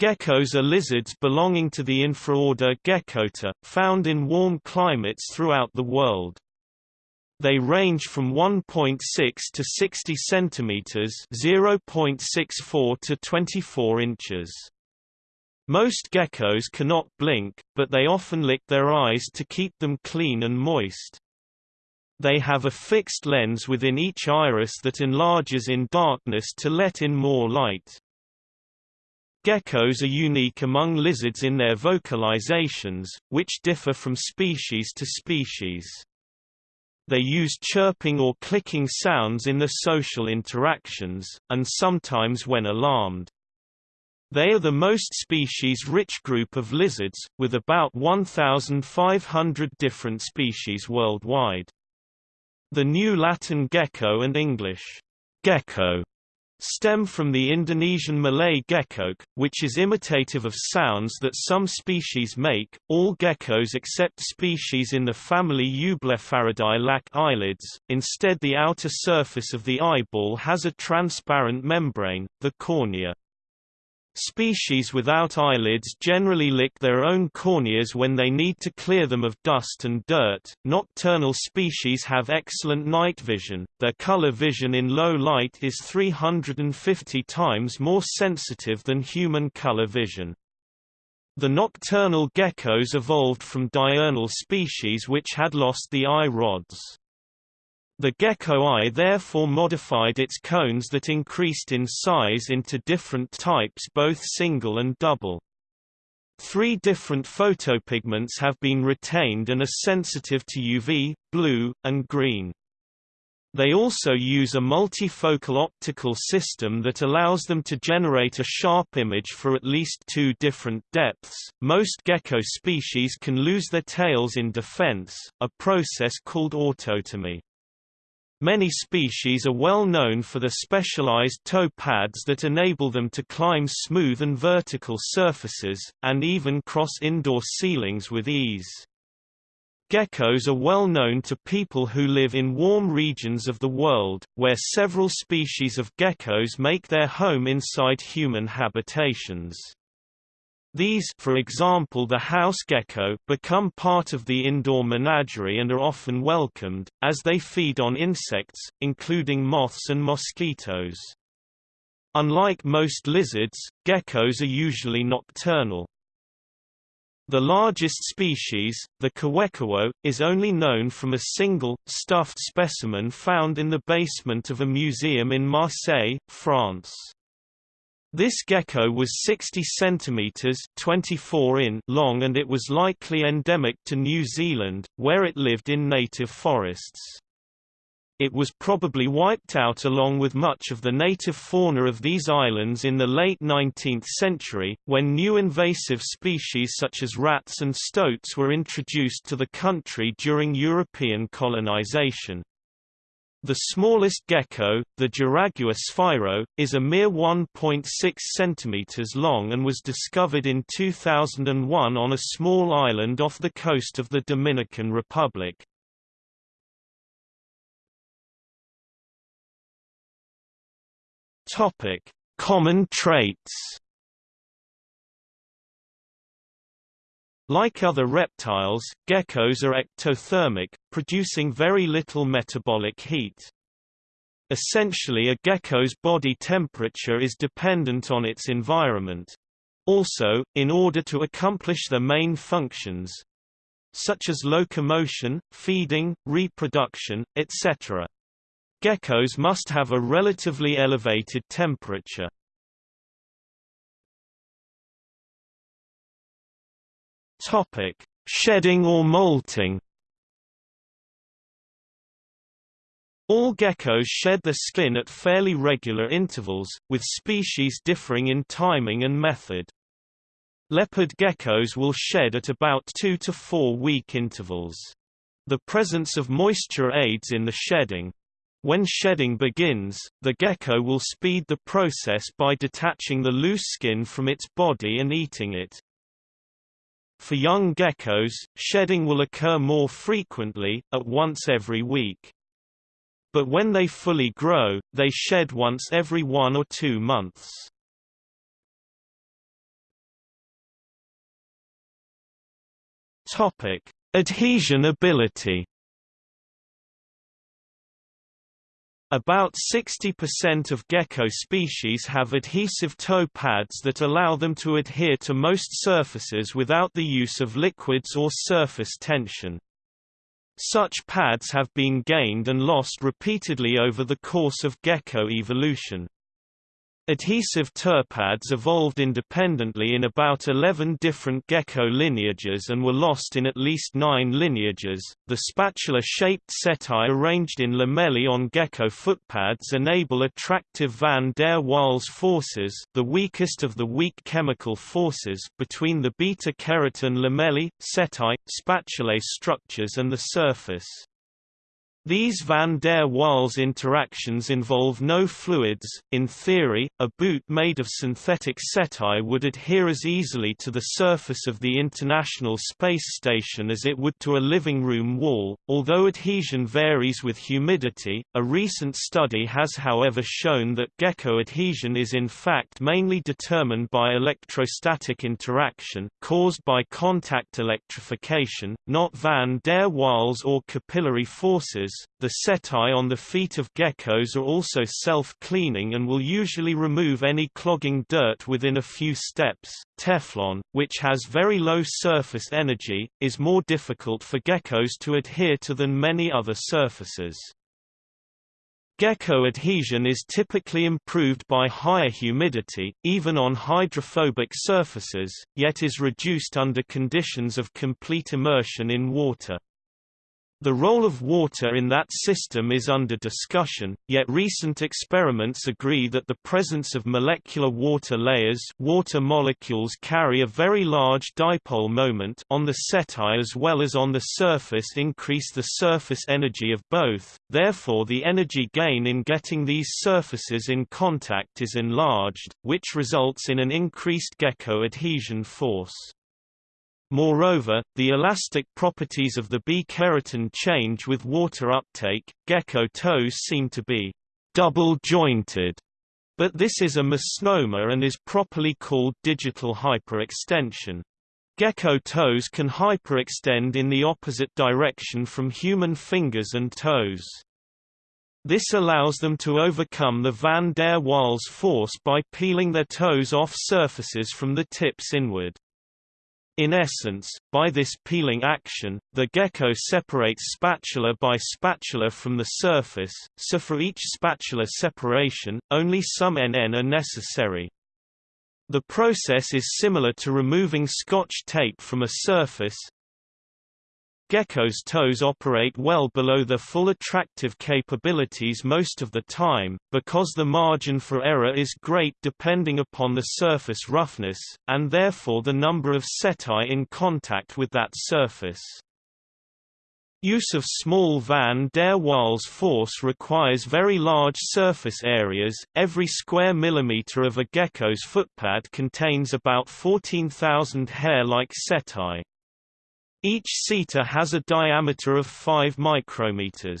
Geckos are lizards belonging to the infraorder Geckota, found in warm climates throughout the world. They range from 1.6 to 60 centimeters, 0.64 to 24 inches. Most geckos cannot blink, but they often lick their eyes to keep them clean and moist. They have a fixed lens within each iris that enlarges in darkness to let in more light. Geckos are unique among lizards in their vocalizations, which differ from species to species. They use chirping or clicking sounds in their social interactions, and sometimes when alarmed. They are the most species-rich group of lizards, with about 1,500 different species worldwide. The new Latin gecko and English gecko stem from the Indonesian Malay gekok, which is imitative of sounds that some species make. All geckos except species in the family Eublepharidae lack eyelids, instead the outer surface of the eyeball has a transparent membrane, the cornea. Species without eyelids generally lick their own corneas when they need to clear them of dust and dirt. Nocturnal species have excellent night vision. Their color vision in low light is 350 times more sensitive than human color vision. The nocturnal geckos evolved from diurnal species which had lost the eye rods. The gecko eye therefore modified its cones that increased in size into different types both single and double. Three different photopigments have been retained and are sensitive to UV, blue, and green. They also use a multifocal optical system that allows them to generate a sharp image for at least two different depths. Most gecko species can lose their tails in defense, a process called autotomy. Many species are well known for the specialized toe pads that enable them to climb smooth and vertical surfaces, and even cross indoor ceilings with ease. Geckos are well known to people who live in warm regions of the world, where several species of geckos make their home inside human habitations. These for example the house gecko become part of the indoor menagerie and are often welcomed, as they feed on insects, including moths and mosquitoes. Unlike most lizards, geckos are usually nocturnal. The largest species, the kawekaweau, is only known from a single, stuffed specimen found in the basement of a museum in Marseille, France. This gecko was 60 centimeters (24 in) long and it was likely endemic to New Zealand, where it lived in native forests. It was probably wiped out along with much of the native fauna of these islands in the late 19th century, when new invasive species such as rats and stoats were introduced to the country during European colonization. The smallest gecko, the Jaragua sphaero, is a mere 1.6 cm long and was discovered in 2001 on a small island off the coast of the Dominican Republic. Common traits Like other reptiles, geckos are ectothermic, producing very little metabolic heat. Essentially a gecko's body temperature is dependent on its environment. Also, in order to accomplish their main functions, such as locomotion, feeding, reproduction, etc. Geckos must have a relatively elevated temperature. Topic: Shedding or molting. All geckos shed their skin at fairly regular intervals, with species differing in timing and method. Leopard geckos will shed at about 2 to 4 week intervals. The presence of moisture aids in the shedding. When shedding begins, the gecko will speed the process by detaching the loose skin from its body and eating it. For young geckos, shedding will occur more frequently, at once every week. But when they fully grow, they shed once every one or two months. Topic: Adhesion ability About 60% of gecko species have adhesive toe pads that allow them to adhere to most surfaces without the use of liquids or surface tension. Such pads have been gained and lost repeatedly over the course of gecko evolution. Adhesive pads evolved independently in about 11 different gecko lineages and were lost in at least nine lineages. The spatula-shaped setae arranged in lamellae on gecko footpads enable attractive van der Waals forces, the weakest of the weak chemical forces, between the beta-keratin lamellae, setae, spatulae structures and the surface. These van der Waals interactions involve no fluids. In theory, a boot made of synthetic setae would adhere as easily to the surface of the International Space Station as it would to a living room wall, although adhesion varies with humidity. A recent study has however shown that gecko adhesion is in fact mainly determined by electrostatic interaction caused by contact electrification, not van der Waals or capillary forces the setae on the feet of geckos are also self-cleaning and will usually remove any clogging dirt within a few steps. Teflon, which has very low surface energy, is more difficult for geckos to adhere to than many other surfaces. Gecko adhesion is typically improved by higher humidity, even on hydrophobic surfaces, yet is reduced under conditions of complete immersion in water. The role of water in that system is under discussion, yet recent experiments agree that the presence of molecular water layers water molecules carry a very large dipole moment on the setae as well as on the surface increase the surface energy of both, therefore the energy gain in getting these surfaces in contact is enlarged, which results in an increased gecko adhesion force. Moreover, the elastic properties of the B-keratin change with water uptake. Gecko toes seem to be double-jointed, but this is a misnomer and is properly called digital hyperextension. Gecko toes can hyperextend in the opposite direction from human fingers and toes. This allows them to overcome the van der Waals force by peeling their toes off surfaces from the tips inward. In essence, by this peeling action, the gecko separates spatula by spatula from the surface, so for each spatula separation, only some NN are necessary. The process is similar to removing scotch tape from a surface, Gecko's toes operate well below their full attractive capabilities most of the time, because the margin for error is great depending upon the surface roughness, and therefore the number of setae in contact with that surface. Use of small van der Waals force requires very large surface areas. Every square millimeter of a gecko's footpad contains about 14,000 hair-like setae. Each seta has a diameter of 5 micrometers.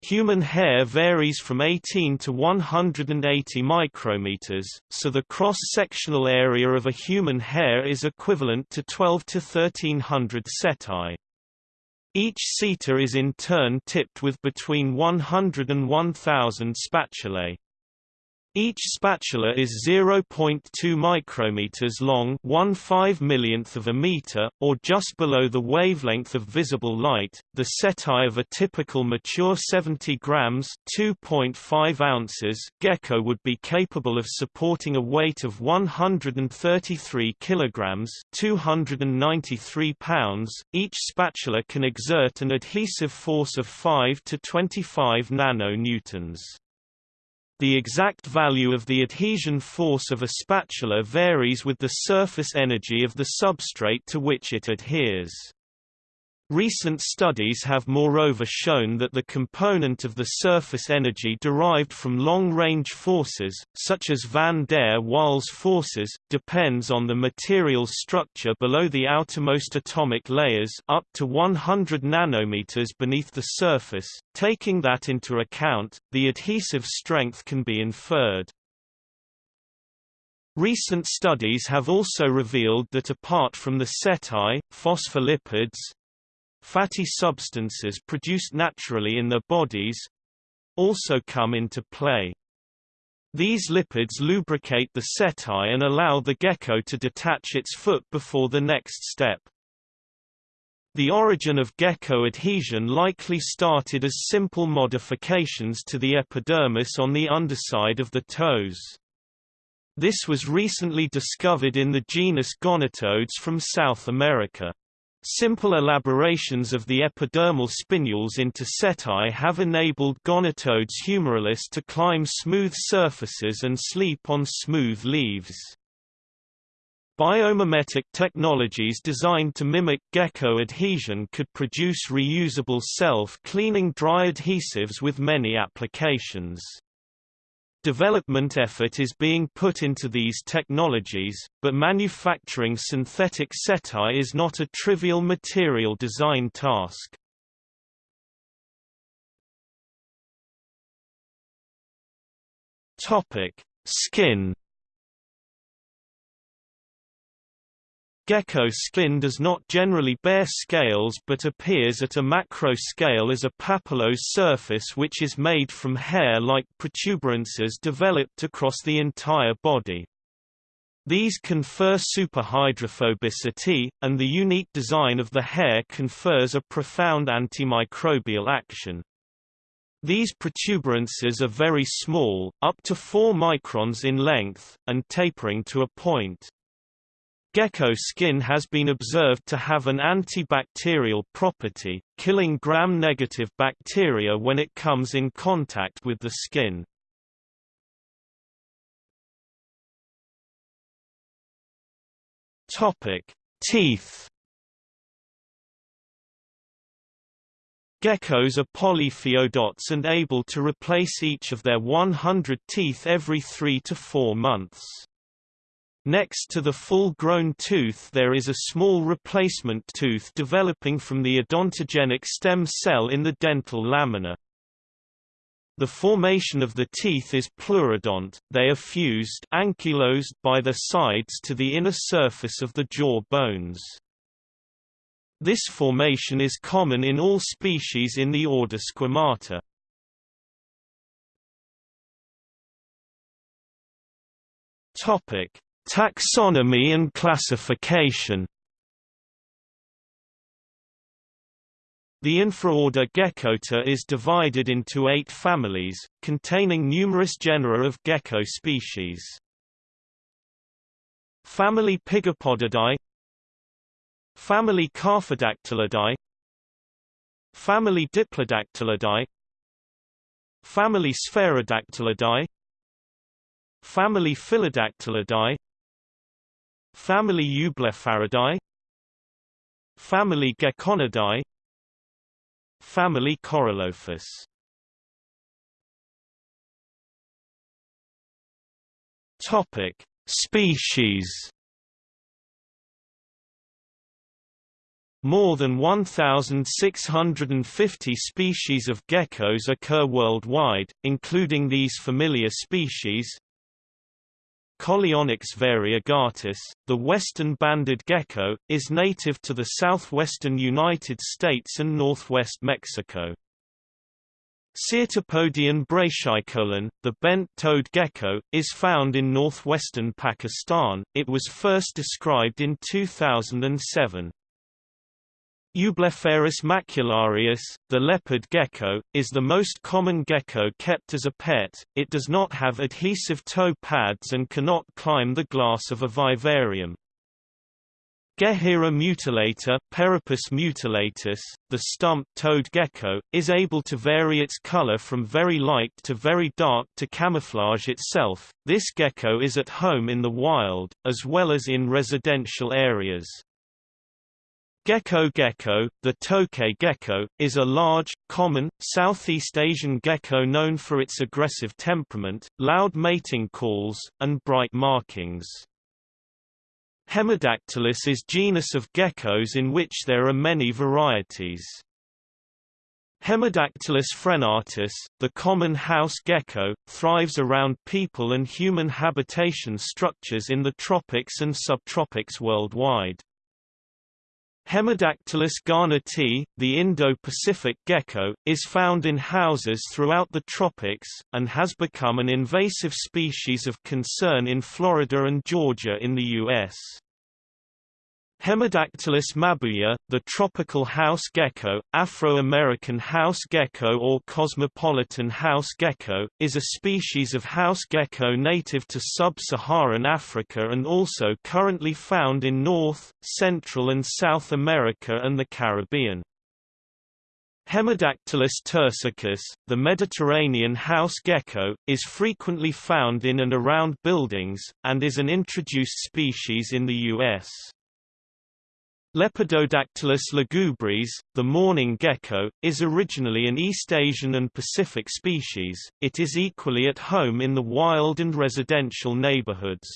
Human hair varies from 18 to 180 micrometers, so the cross-sectional area of a human hair is equivalent to 12 to 1300 setae. Each seta is in turn tipped with between 100 and 1000 spatulae. Each spatula is 0.2 micrometers long, 1 5 millionth of a meter, or just below the wavelength of visible light. The setae of a typical mature 70 grams (2.5 ounces) gecko would be capable of supporting a weight of 133 kilograms (293 pounds). Each spatula can exert an adhesive force of 5 to 25 nanonewtons. The exact value of the adhesion force of a spatula varies with the surface energy of the substrate to which it adheres. Recent studies have moreover shown that the component of the surface energy derived from long-range forces, such as van der Waals forces, depends on the material's structure below the outermost atomic layers up to 100 nanometers beneath the surface. Taking that into account, the adhesive strength can be inferred. Recent studies have also revealed that apart from the setae, phospholipids, fatty substances produced naturally in their bodies, also come into play. These lipids lubricate the setae and allow the gecko to detach its foot before the next step. The origin of gecko adhesion likely started as simple modifications to the epidermis on the underside of the toes. This was recently discovered in the genus Gonatodes from South America. Simple elaborations of the epidermal spinules into setae have enabled Gonatodes humeralis to climb smooth surfaces and sleep on smooth leaves. Biomimetic technologies designed to mimic gecko adhesion could produce reusable self-cleaning dry adhesives with many applications. Development effort is being put into these technologies, but manufacturing synthetic setae is not a trivial material design task. Topic: Skin Gecko skin does not generally bear scales but appears at a macro scale as a papillose surface which is made from hair-like protuberances developed across the entire body. These confer superhydrophobicity, and the unique design of the hair confers a profound antimicrobial action. These protuberances are very small, up to 4 microns in length, and tapering to a point. Gecko skin has been observed to have an antibacterial property, killing gram-negative bacteria when it comes in contact with the skin. Topic: Teeth. Geckos are polyphyodonts and able to replace each of their 100 teeth every 3 to 4 months. Next to the full-grown tooth there is a small replacement tooth developing from the odontogenic stem cell in the dental lamina. The formation of the teeth is pleurodont, they are fused ankylosed by their sides to the inner surface of the jaw bones. This formation is common in all species in the order Squamata. Topic: Taxonomy and classification The infraorder Geckota is divided into eight families, containing numerous genera of gecko species. Family Pygopodidae Family Carphodactylidae Family Diplodactylidae Family Sphaerodactylidae Family Phyllodactylidae Family Eublepharidae Family Gekkonidae Family Corallophus. Topic: Species. More than 1,650 species of geckos occur worldwide, including these familiar species Coleonyx variegatus, the western banded gecko, is native to the southwestern United States and northwest Mexico. Cyrtopodion brachykolon, the bent-toed gecko, is found in northwestern Pakistan. It was first described in 2007. Eublepharis macularius, the leopard gecko, is the most common gecko kept as a pet. It does not have adhesive toe pads and cannot climb the glass of a vivarium. Gehyra mutilata Peropus mutilatus, the stump-toed gecko, is able to vary its color from very light to very dark to camouflage itself. This gecko is at home in the wild, as well as in residential areas. Gecko gecko, the tokay gecko, is a large, common, Southeast Asian gecko known for its aggressive temperament, loud mating calls, and bright markings. Hemidactylus is genus of geckos in which there are many varieties. Hemidactylus frenatus, the common house gecko, thrives around people and human habitation structures in the tropics and subtropics worldwide. Hemidactylus garnotii, the Indo-Pacific gecko, is found in houses throughout the tropics, and has become an invasive species of concern in Florida and Georgia in the U.S. Hemidactylus mabouia, the tropical house gecko, Afro-American house gecko or cosmopolitan house gecko, is a species of house gecko native to sub-Saharan Africa and also currently found in North, Central and South America and the Caribbean. Hemidactylus turcicus, the Mediterranean house gecko, is frequently found in and around buildings, and is an introduced species in the U.S. Lepidodactylus lugubris, the mourning gecko, is originally an East Asian and Pacific species, it is equally at home in the wild and residential neighborhoods.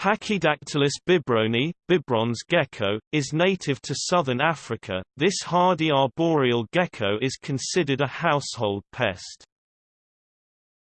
Pachydactylus bibroni, Bibron's gecko, is native to southern Africa. This hardy arboreal gecko is considered a household pest.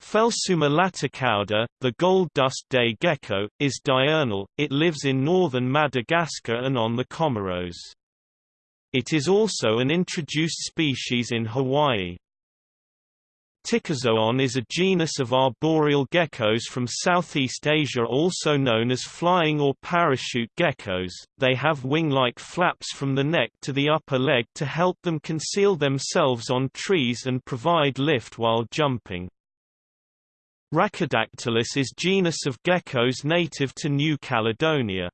Phelsuma laticauda, the gold dust day gecko, is diurnal, it lives in northern Madagascar and on the Comoros. It is also an introduced species in Hawaii. Ptychozoon is a genus of arboreal geckos from Southeast Asia also known as flying or parachute geckos. They have wing-like flaps from the neck to the upper leg to help them conceal themselves on trees and provide lift while jumping. Rhacodactylus is genus of geckos native to New Caledonia.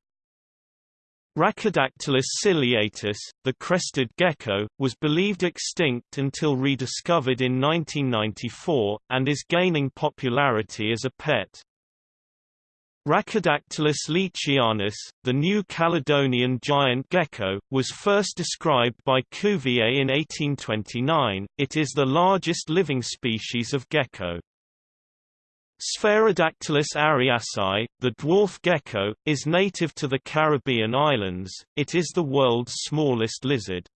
Rhacodactylus ciliatus, the crested gecko, was believed extinct until rediscovered in 1994, and is gaining popularity as a pet. Rhacodactylus leachianus, the New Caledonian giant gecko, was first described by Cuvier in 1829. It is the largest living species of gecko. Sphaerodactylus ariasi, the dwarf gecko, is native to the Caribbean islands, it is the world's smallest lizard.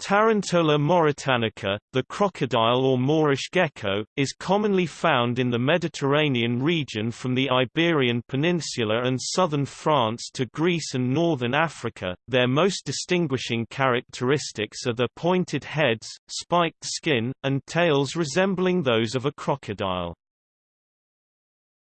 Tarantola mauritanica, the crocodile or Moorish gecko, is commonly found in the Mediterranean region from the Iberian Peninsula and southern France to Greece and northern Africa. Their most distinguishing characteristics are their pointed heads, spiked skin, and tails resembling those of a crocodile.